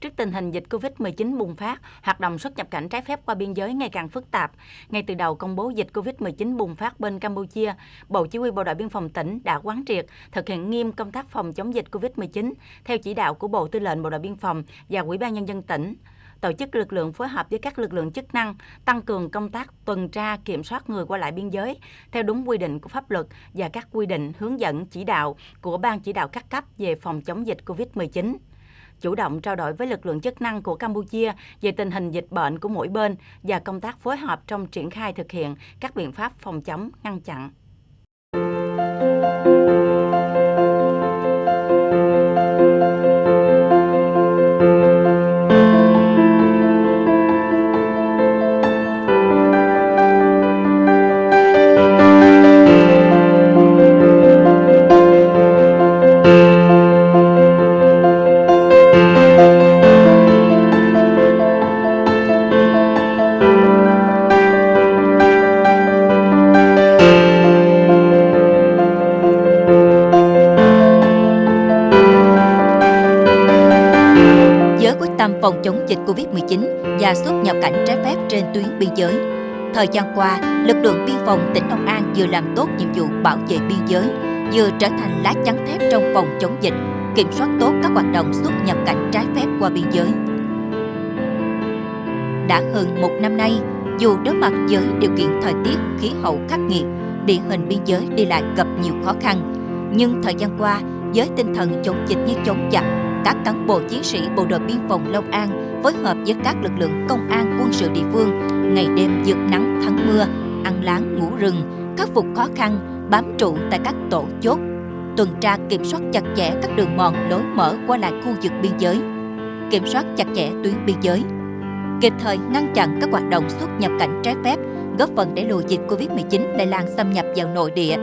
Trước tình hình dịch COVID-19 bùng phát, hoạt động xuất nhập cảnh trái phép qua biên giới ngày càng phức tạp. Ngay từ đầu công bố dịch COVID-19 bùng phát bên Campuchia, Bộ Chỉ huy Bộ đội Biên phòng tỉnh đã quán triệt thực hiện nghiêm công tác phòng chống dịch COVID-19 theo chỉ đạo của Bộ Tư lệnh Bộ đội Biên phòng và Ủy ban Nhân dân tỉnh tổ chức lực lượng phối hợp với các lực lượng chức năng tăng cường công tác tuần tra kiểm soát người qua lại biên giới theo đúng quy định của pháp luật và các quy định hướng dẫn chỉ đạo của ban chỉ đạo các cấp về phòng chống dịch COVID-19 chủ động trao đổi với lực lượng chức năng của Campuchia về tình hình dịch bệnh của mỗi bên và công tác phối hợp trong triển khai thực hiện các biện pháp phòng chống, ngăn chặn. Phòng chống dịch Covid-19 và xuất nhập cảnh trái phép trên tuyến biên giới. Thời gian qua, lực lượng biên phòng tỉnh Long An vừa làm tốt nhiệm vụ bảo vệ biên giới, vừa trở thành lá chắn thép trong phòng chống dịch, kiểm soát tốt các hoạt động xuất nhập cảnh trái phép qua biên giới. Đã hơn một năm nay, dù đối mặt với điều kiện thời tiết, khí hậu khắc nghiệt, địa hình biên giới đi lại gặp nhiều khó khăn, nhưng thời gian qua, với tinh thần chống dịch như chống giặc, các cán bộ chiến sĩ bộ đội biên phòng Long An phối hợp với các lực lượng công an quân sự địa phương ngày đêm vượt nắng thắng mưa, ăn láng ngủ rừng, khắc phục khó khăn, bám trụ tại các tổ chốt, tuần tra kiểm soát chặt chẽ các đường mòn lối mở qua lại khu vực biên giới, kiểm soát chặt chẽ tuyến biên giới, kịp thời ngăn chặn các hoạt động xuất nhập cảnh trái phép, góp phần đẩy lùi dịch Covid-19 lây lan xâm nhập vào nội địa,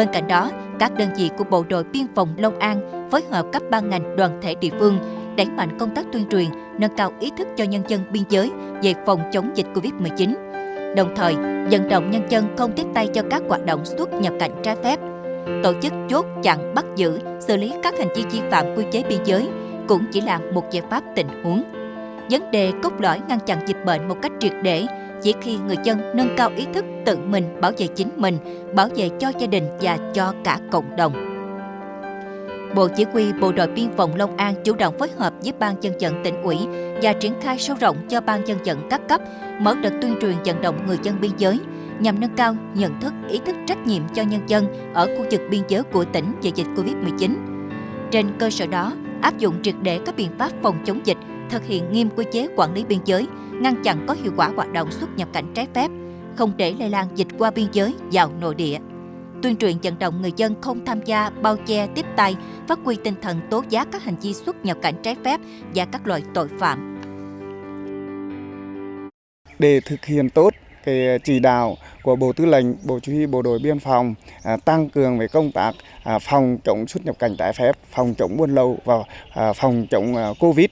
Bên cạnh đó, các đơn vị của Bộ đội Biên phòng Long An phối hợp các ban ngành đoàn thể địa phương đẩy mạnh công tác tuyên truyền, nâng cao ý thức cho nhân dân biên giới về phòng chống dịch Covid-19. Đồng thời, vận động nhân dân không tiếp tay cho các hoạt động xuất nhập cảnh trái phép. Tổ chức chốt chặn bắt giữ, xử lý các hành vi vi phạm quy chế biên giới cũng chỉ là một giải pháp tình huống. Vấn đề cốt lõi ngăn chặn dịch bệnh một cách triệt để chỉ khi người dân nâng cao ý thức tự mình bảo vệ chính mình, bảo vệ cho gia đình và cho cả cộng đồng. Bộ Chỉ huy Bộ đội Biên phòng Long An chủ động phối hợp với Ban dân vận tỉnh ủy và triển khai sâu rộng cho Ban dân vận các cấp mở đợt tuyên truyền vận động người dân biên giới nhằm nâng cao nhận thức, ý thức trách nhiệm cho nhân dân ở khu vực biên giới của tỉnh về dịch Covid-19. Trên cơ sở đó, áp dụng triệt để các biện pháp phòng chống dịch, thực hiện nghiêm quy chế quản lý biên giới, ngăn chặn có hiệu quả hoạt động xuất nhập cảnh trái phép, không để lây lan dịch qua biên giới vào nội địa. Tuyên truyền vận động người dân không tham gia bao che tiếp tay, phát huy tinh thần tố giác các hành vi xuất nhập cảnh trái phép và các loại tội phạm. Để thực hiện tốt cái chỉ đạo của Bộ Tư lệnh, Bộ Chỉ huy Bộ đội Biên phòng à, tăng cường về công tác à, phòng chống xuất nhập cảnh trái phép, phòng chống buôn lậu và à, phòng chống à, Covid.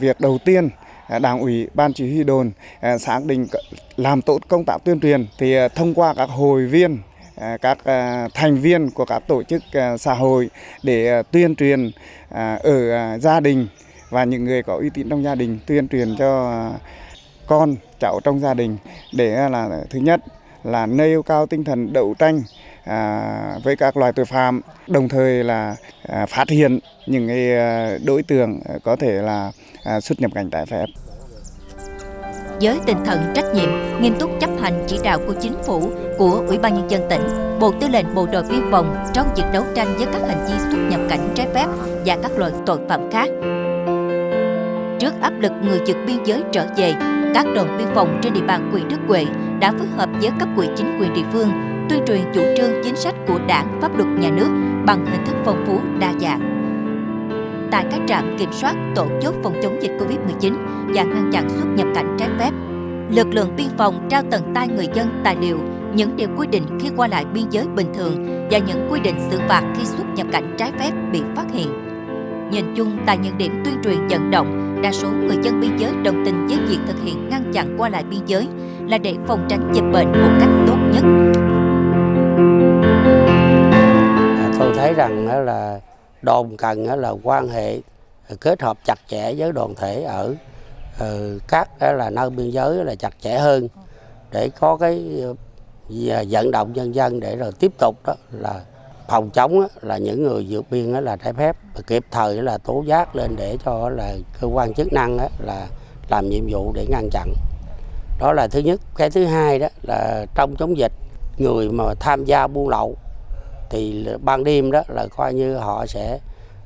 Việc đầu tiên à, đảng ủy ban chỉ huy đồn à, xác định làm tốt công tác tuyên truyền thì à, thông qua các hội viên các thành viên của các tổ chức xã hội để tuyên truyền ở gia đình và những người có uy tín trong gia đình tuyên truyền cho con, cháu trong gia đình để là, thứ nhất là nêu cao tinh thần đấu tranh À, với các loài tội phạm đồng thời là à, phát hiện những à, đối tượng có thể là xuất nhập cảnh trái phép. Với tinh thần trách nhiệm, nghiêm túc chấp hành chỉ đạo của chính phủ, của Ủy ban Nhân dân tỉnh, Bộ Tư lệnh Bộ đội Biên phòng trong việc đấu tranh với các hành vi xuất nhập cảnh trái phép và các loại tội phạm khác. Trước áp lực người vượt biên giới trở về, các đồn biên phòng trên địa bàn huyện Đức Huệ đã phối hợp với cấp quỹ chính quyền địa phương tuyên truyền chủ trương chính sách của đảng, pháp luật nhà nước bằng hình thức phong phú đa dạng tại các trạm kiểm soát tổ chốt phòng chống dịch Covid-19 và ngăn chặn xuất nhập cảnh trái phép. Lực lượng biên phòng trao tận tay người dân tài liệu, những điều quy định khi qua lại biên giới bình thường và những quy định xử phạt khi xuất nhập cảnh trái phép bị phát hiện. Nhìn chung, tại những điểm tuyên truyền vận động, đa số người dân biên giới đồng tình với việc thực hiện ngăn chặn qua lại biên giới là để phòng tránh dịch bệnh một cách tốt nhất. Thấy rằng là đồn cần là quan hệ ờ, kết hợp chặt chẽ với đoàn thể ở ờ, các là nơi biên giới là chặt chẽ hơn để có cái ờ, vận động nhân dân để rồi tiếp tục đó là phòng chống là những người vượt biên là trái phép. Kịp thời là tố giác lên để cho là cơ quan chức năng là làm nhiệm vụ để ngăn chặn. Đó là thứ nhất. Cái thứ hai đó là trong chống dịch, người mà tham gia buôn lậu thì ban đêm đó là coi như họ sẽ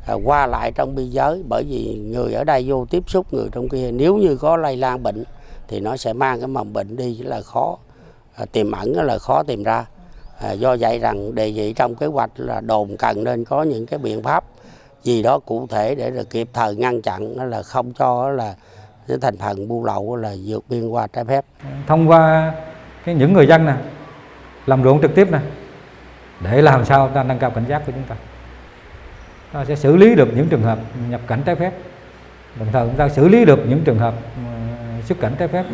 à, qua lại trong biên giới. Bởi vì người ở đây vô tiếp xúc người trong kia nếu như có lây lan bệnh thì nó sẽ mang cái mầm bệnh đi là khó à, tiềm ẩn là khó tìm ra. À, do vậy rằng đề nghị trong kế hoạch là đồn cần nên có những cái biện pháp gì đó cụ thể để là kịp thời ngăn chặn là không cho là những thành phần buôn lậu là vượt biên qua trái phép. Thông qua cái những người dân này làm ruộng trực tiếp này để làm sao ta nâng cao cảnh giác của chúng ta. Ta sẽ xử lý được những trường hợp nhập cảnh trái phép. Đồng thời chúng ta xử lý được những trường hợp ừ, xuất cảnh trái phép.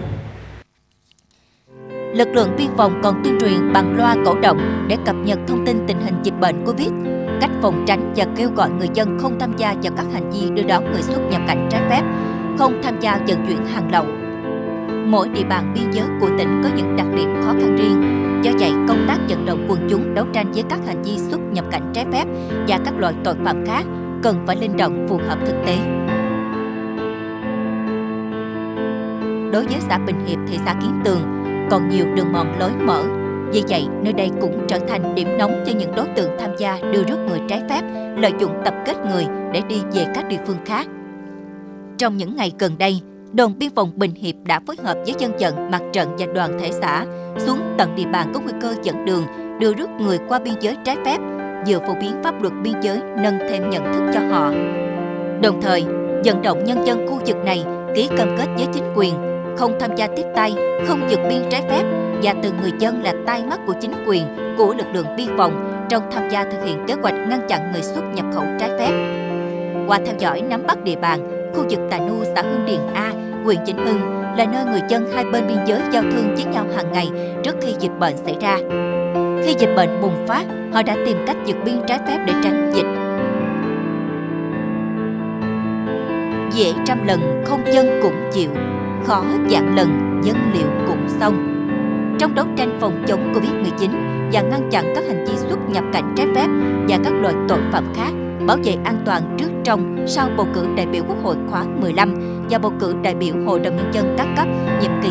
Lực lượng biên phòng còn tuyên truyền bằng loa cổ động để cập nhật thông tin tình hình dịch bệnh Covid, cách phòng tránh và kêu gọi người dân không tham gia vào các hành vi đưa đón người xuất nhập cảnh trái phép, không tham gia vận chuyển hàng lậu. Mỗi địa bàn biên giới của tỉnh có những đặc điểm khó khăn riêng, do vậy công tác vận động quần chúng đấu tranh với các hành vi xuất nhập cảnh trái phép và các loại tội phạm khác cần phải linh động phù hợp thực tế. Đối với xã Bình Hiệp, thị xã Kiến Tường, còn nhiều đường mòn lối mở. Vì vậy, nơi đây cũng trở thành điểm nóng cho những đối tượng tham gia đưa rước người trái phép, lợi dụng tập kết người để đi về các địa phương khác. Trong những ngày gần đây, đồn biên phòng Bình Hiệp đã phối hợp với dân vận, mặt trận và đoàn thể xã xuống tận địa bàn có nguy cơ dẫn đường, đưa rước người qua biên giới trái phép, vừa phổ biến pháp luật biên giới nâng thêm nhận thức cho họ. Đồng thời, vận động nhân dân khu vực này ký cam kết với chính quyền không tham gia tiếp tay, không vượt biên trái phép và từ người dân là tai mắt của chính quyền, của lực lượng biên phòng trong tham gia thực hiện kế hoạch ngăn chặn người xuất nhập khẩu trái phép. Qua theo dõi nắm bắt địa bàn, khu vực Tà Nu, xã Hương Điền A, huyện Vĩnh Hưng là nơi người dân hai bên biên giới giao thương với nhau hàng ngày trước khi dịch bệnh xảy ra. Khi dịch bệnh bùng phát, họ đã tìm cách vượt biên trái phép để tránh dịch. Dễ trăm lần không dân cũng chịu, khó dạng lần dân liệu cũng xong. Trong đấu tranh phòng chống Covid-19 và ngăn chặn các hành vi xuất nhập cảnh trái phép và các loại tội phạm khác, bảo vệ an toàn trước trong sau bầu cử đại biểu Quốc hội khóa 15 và bầu cử đại biểu Hội đồng Nhân dân các cấp nhiệm kỳ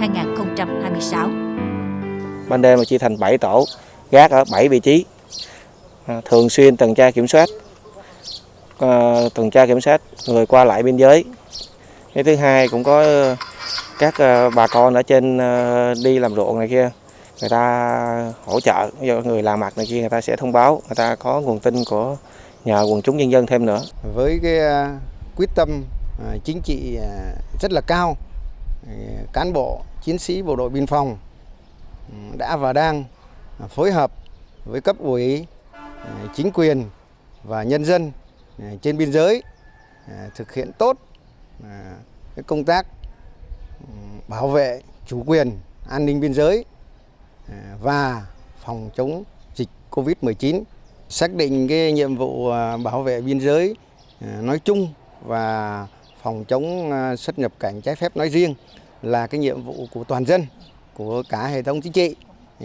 2021-2026. Ban đêm là chia thành 7 tổ, gác ở 7 vị trí, à, thường xuyên tuần tra kiểm soát, à, tuần tra kiểm soát người qua lại biên giới. Cái thứ hai cũng có ờ, các ờ, bà con ở trên ờ, đi làm ruộng này kia người ta hỗ trợ. Do người làm mặt này kia, người ta sẽ thông báo, người ta có nguồn tin của nhờ quần chúng nhân dân thêm nữa. Với cái à, quyết tâm à, chính trị à, rất là cao cán bộ, chiến sĩ bộ đội biên phòng ừ, đã và đang phối hợp với cấp ủy chính quyền và nhân dân trên biên giới thực hiện tốt công tác ừ, bảo vệ chủ quyền an ninh biên giới. À, và phòng chống dịch Covid-19. Xác định cái nhiệm vụ à, bảo vệ biên giới à, nói chung và phòng chống xuất nhập cảnh trái phép nói riêng là cái nhiệm vụ của toàn dân, của cả hệ thống chính trị.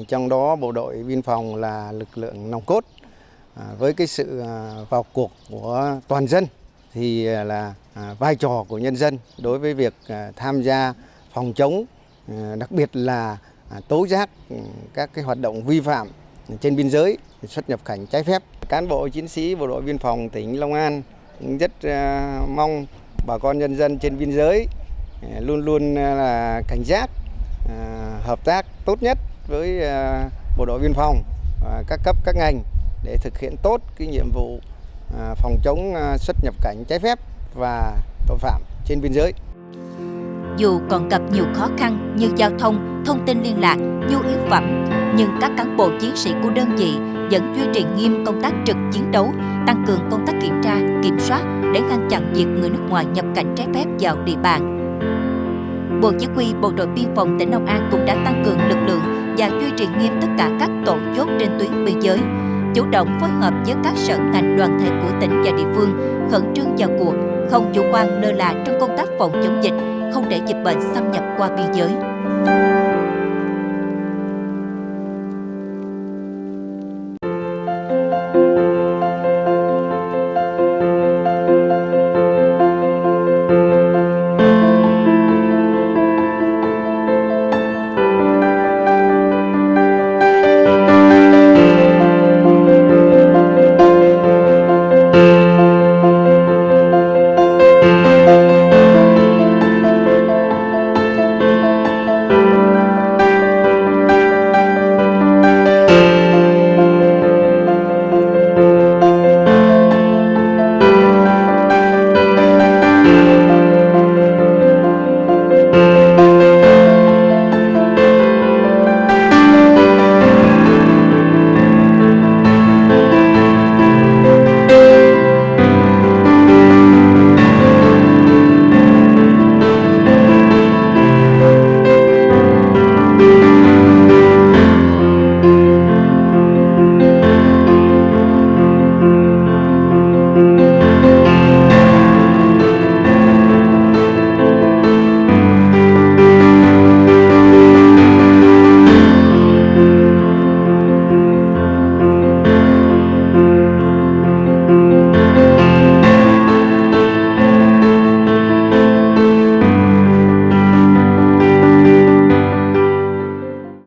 Trong đó bộ đội biên phòng là lực lượng nòng cốt. Với cái sự vào cuộc của toàn dân thì là vai trò của nhân dân đối với việc tham gia phòng chống, đặc biệt là À, tố giác ừ, các cái hoạt động vi phạm trên biên giới xuất nhập cảnh trái phép. Cán bộ chiến sĩ bộ đội biên phòng tỉnh Long An rất à, mong bà con nhân dân trên biên giới à, luôn luôn là cảnh giác, hợp tác tốt nhất với bộ đội biên phòng và các cấp các ngành để thực hiện tốt cái nhiệm vụ phòng chống xuất nhập cảnh trái phép và tội phạm trên biên giới. Dù còn gặp nhiều khó khăn như giao thông, thông tin liên lạc, nhu yếu phẩm, nhưng các cán bộ chiến sĩ của đơn vị vẫn duy trì nghiêm công tác trực chiến đấu, tăng cường công tác kiểm tra, kiểm soát để ngăn chặn việc người nước ngoài nhập cảnh trái phép vào địa bàn. Bộ Chỉ huy Bộ đội Biên phòng tỉnh Long An cũng đã tăng cường lực lượng và duy trì nghiêm tất cả các tổ chốt trên tuyến biên giới, chủ động phối hợp với các sở ngành đoàn thể của tỉnh và địa phương khẩn trương vào cuộc, không chủ quan lơ là trong công tác phòng chống dịch, không để dịch bệnh xâm nhập qua biên giới.